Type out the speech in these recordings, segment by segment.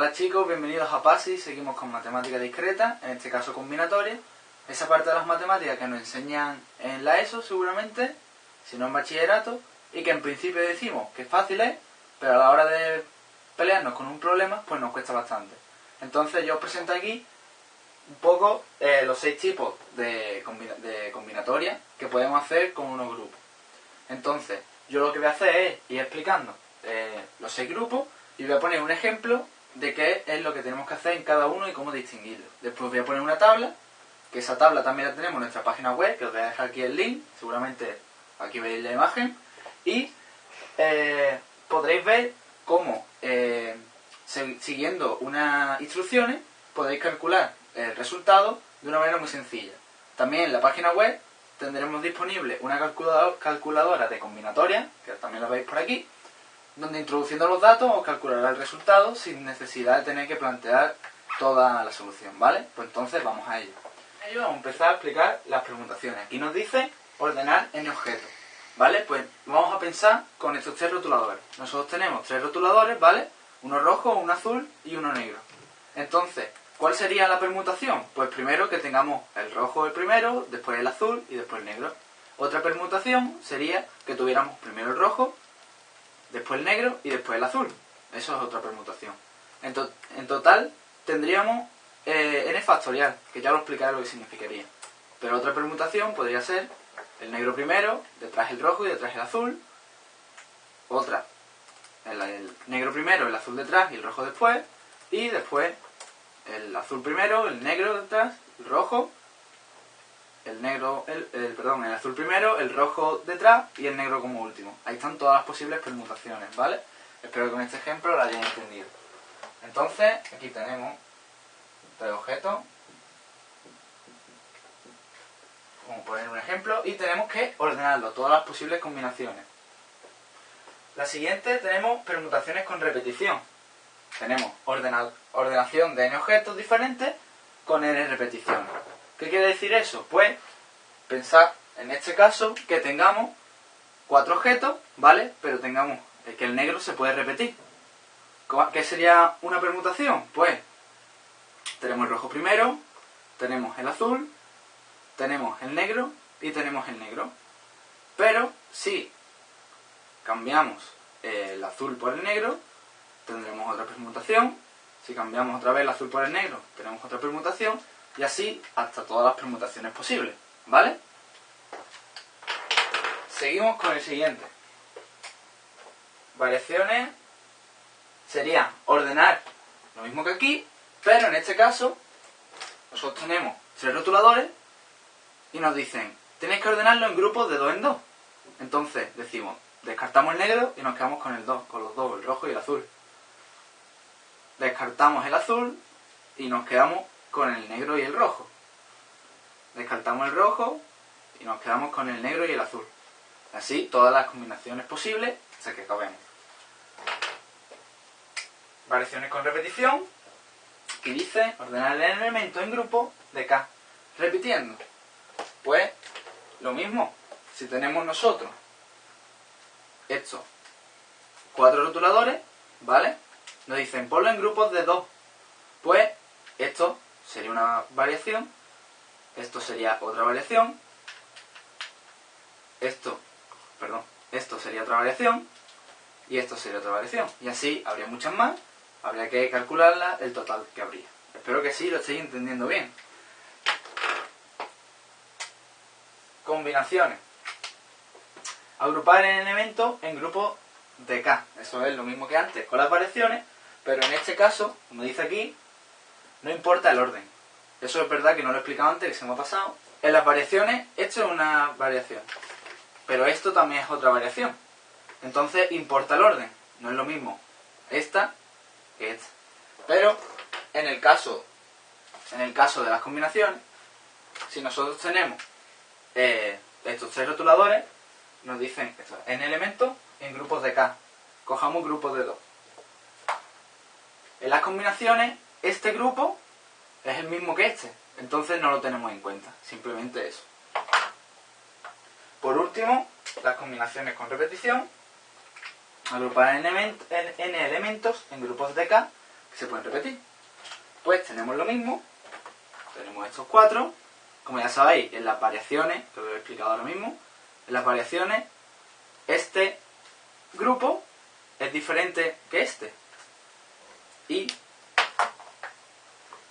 Hola chicos, bienvenidos a PASI, seguimos con matemática discreta, en este caso combinatoria. Esa parte de las matemáticas que nos enseñan en la ESO seguramente, si no en bachillerato, y que en principio decimos que fácil es, pero a la hora de pelearnos con un problema, pues nos cuesta bastante. Entonces yo os presento aquí un poco eh, los seis tipos de, combinatoria que podemos hacer con unos grupos. Entonces, yo lo que voy a hacer es ir explicando eh, los seis grupos y voy a poner un ejemplo de qué es lo que tenemos que hacer en cada uno y cómo distinguirlo. Después voy a poner una tabla, que esa tabla también la tenemos en nuestra página web, que os voy a dejar aquí el link, seguramente aquí veis la imagen, y eh, podréis ver cómo, eh, siguiendo unas instrucciones, podéis calcular el resultado de una manera muy sencilla. También en la página web tendremos disponible una calculadora de combinatoria, que también la veis por aquí, donde introduciendo los datos os calculará el resultado sin necesidad de tener que plantear toda la solución, ¿vale? Pues entonces vamos a ello. vamos a empezar a explicar las permutaciones. Aquí nos dice ordenar en objetos, ¿vale? Pues vamos a pensar con estos tres rotuladores. Nosotros tenemos tres rotuladores, ¿vale? Uno rojo, uno azul y uno negro. Entonces, ¿cuál sería la permutación? Pues primero que tengamos el rojo el primero, después el azul y después el negro. Otra permutación sería que tuviéramos primero el rojo, después el negro y después el azul. Eso es otra permutación. En, total tendríamos eh, n factorial, que ya lo explicaré lo que significaría. Pero otra permutación podría ser el negro primero, detrás el rojo y detrás el azul. Otra, el negro primero, el azul detrás y el rojo después. Y después el azul primero, el negro detrás, el rojo el negro, el, perdón, el azul primero, el rojo detrás y el negro como último. Ahí están todas las posibles permutaciones, ¿vale? Espero que con este ejemplo lo hayáis entendido. Entonces, aquí tenemos tres objetos. Vamos a poner un ejemplo y tenemos que ordenarlo, todas las posibles combinaciones. La siguiente tenemos permutaciones con repetición. Tenemos ordenación de n objetos diferentes con n repeticiones. ¿Qué quiere decir eso? Pues pensar en este caso que tengamos cuatro objetos, ¿vale? Pero tengamos que el negro se puede repetir. ¿Qué sería una permutación? Pues tenemos el rojo primero, tenemos el azul, tenemos el negro y tenemos el negro. Pero si cambiamos el azul por el negro, tendremos otra permutación. Si cambiamos otra vez el azul por el negro, tenemos otra permutación y así hasta todas las permutaciones posibles, ¿vale? Seguimos con el siguiente. Variaciones sería ordenar lo mismo que aquí, pero en este caso nosotros tenemos tres rotuladores y nos dicen, tenéis que ordenarlo en grupos de dos en dos. Entonces decimos, descartamos el negro y nos quedamos con el 2, con los dos, el rojo y el azul. Descartamos el azul y nos quedamos con el negro y el rojo. Descartamos el rojo y nos quedamos con el negro y el azul. Así todas las combinaciones posibles hasta que acabemos. Variaciones con repetición, que dice ordenar el elemento en grupo de K. Repitiendo. Pues lo mismo, si tenemos nosotros estos cuatro rotuladores, ¿vale? Nos dicen ponlo en grupos de dos. Pues esto sería una variación, esto sería otra variación, esto, perdón, esto sería otra variación y esto sería otra variación. Y así habría muchas más, habría que calcularla el total que habría. Espero que sí lo estéis entendiendo bien. Combinaciones. Agrupar el elemento en grupos de K. Eso es lo mismo que antes con las variaciones, pero en este caso, como dice aquí, no importa el orden. Eso es verdad que no lo he explicado antes, que se me ha pasado. En las variaciones, esto es una variación. Pero esto también es otra variación. Entonces, importa el orden. No es lo mismo esta que esta. Pero, en el caso, en el caso de las combinaciones, si nosotros tenemos eh, estos tres rotuladores, nos dicen esto, en elementos en grupos de K. Cojamos grupos de 2. En las combinaciones este grupo es el mismo que este. Entonces no lo tenemos en cuenta. Simplemente eso. Por último, las combinaciones con repetición. Agrupar n, elementos en grupos de K, que se pueden repetir. Pues tenemos lo mismo, tenemos estos cuatro, como ya sabéis, en las variaciones, que os he explicado ahora mismo, en las variaciones, este grupo es diferente que este. Y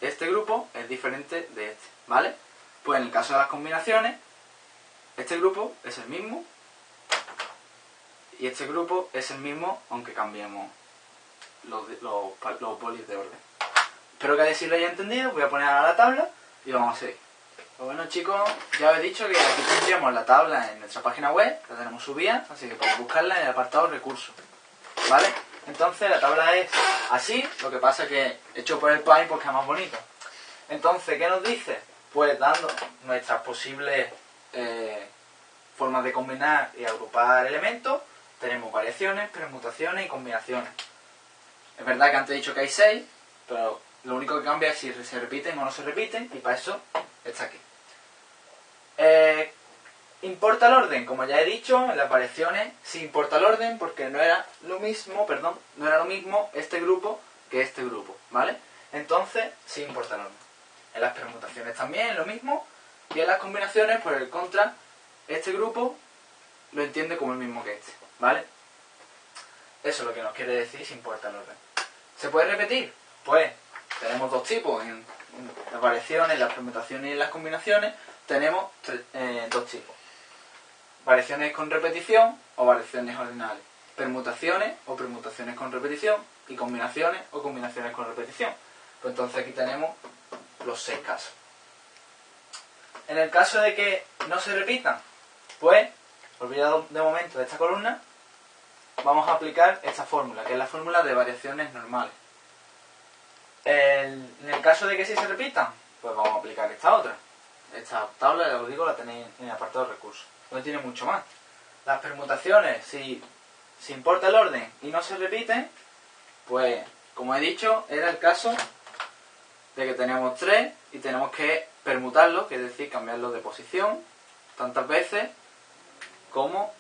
este grupo es diferente de este, ¿vale? Pues en el caso de las combinaciones, este grupo es el mismo y este grupo es el mismo aunque cambiemos los, los, los de orden. Espero que hayáis lo haya entendido, voy a poner ahora la tabla y vamos a seguir. Pues bueno chicos, ya os he dicho que aquí tendríamos la tabla en nuestra página web, la tenemos subida, así que podéis buscarla en el apartado recursos. ¿Vale? Entonces la tabla es así, lo que pasa es que hecho por el Paint porque es más bonito. Entonces, ¿qué nos dice? Pues dando nuestras posibles eh, formas de combinar y agrupar elementos, tenemos variaciones, permutaciones y combinaciones. Es verdad que antes he dicho que hay seis, pero lo único que cambia es si se repiten o no se repiten, y para eso está aquí. Eh, importa el orden, como ya he dicho, en las variaciones sí importa el orden porque no era lo mismo, perdón, no era lo mismo este grupo que este grupo, ¿vale? Entonces sí importa el orden. En las permutaciones también lo mismo, y en las combinaciones, por el contra, este grupo lo entiende como el mismo que este, ¿vale? Eso es lo que nos quiere decir si importa el orden. ¿Se puede repetir? Pues tenemos dos tipos, en, las variaciones, las permutaciones y las combinaciones tenemos eh, dos tipos. Variaciones con repetición o variaciones ordinales. Permutaciones o permutaciones con repetición y combinaciones o combinaciones con repetición. Pues entonces aquí tenemos los seis casos. En el caso de que no se repitan, pues, olvidado de momento de esta columna, vamos a aplicar esta fórmula, que es la fórmula de variaciones normales en el caso de que sí se repitan, pues vamos a aplicar esta otra. Esta tabla, ya os digo, la tenéis en el apartado de recursos. No tiene mucho más. Las permutaciones, si, si importa el orden y no se repiten, pues, como he dicho, era el caso de que tenemos tres y tenemos que permutarlo, que es decir, cambiarlo de posición tantas veces como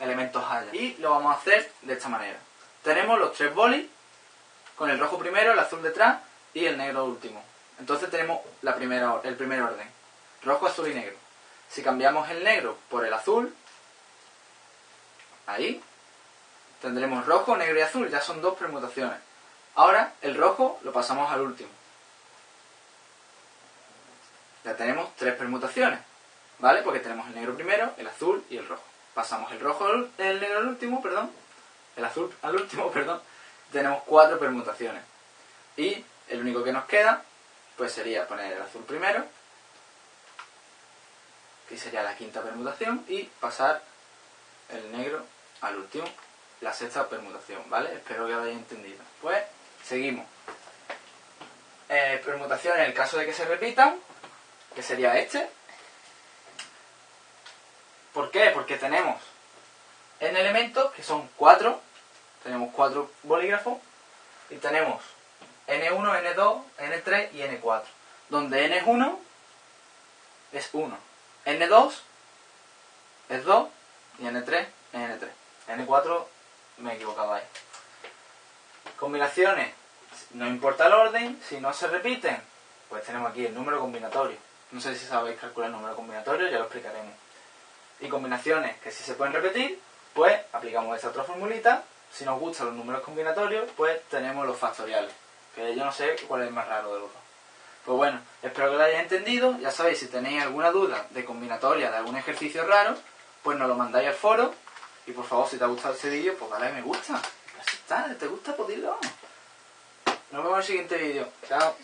elementos haya. Y lo vamos a hacer de esta manera. Tenemos los tres bolis con el rojo primero, el azul detrás y el negro último. Entonces tenemos la primera, el primer orden. Rojo, azul y negro. Si cambiamos el negro por el azul, ahí, tendremos rojo, negro y azul. Ya son dos permutaciones. Ahora el rojo lo pasamos al último. Ya tenemos tres permutaciones. ¿Vale? Porque tenemos el negro primero, el azul y el rojo. Pasamos el rojo, el negro al último, perdón. El azul al último, perdón tenemos cuatro permutaciones. Y el único que nos queda, pues sería poner el azul primero, que sería la quinta permutación, y pasar el negro al último, la sexta permutación, ¿vale? Espero que lo hayáis entendido. Pues, seguimos. Eh, permutación en el caso de que se repitan, que sería este. ¿Por qué? Porque tenemos en elementos que son cuatro tenemos cuatro bolígrafos y tenemos N1, N2, N3 y N4. Donde N es 1 es 1. N2 es 2 y N3 es N3. N4 me he equivocado ahí. Combinaciones, no importa el orden, si no se repiten, pues tenemos aquí el número combinatorio. No sé si sabéis calcular el número combinatorio, ya lo explicaremos. Y combinaciones que si se pueden repetir, pues aplicamos esta otra formulita si nos gustan los números combinatorios, pues tenemos los factoriales, que yo no sé cuál es el más raro de los dos. Pues bueno, espero que lo hayáis entendido. Ya sabéis, si tenéis alguna duda de combinatoria de algún ejercicio raro, pues nos lo mandáis al foro. Y por favor, si te ha gustado este vídeo, pues dale a me gusta. Está, ¿te gusta? Pues. Nos vemos en el siguiente vídeo. Chao.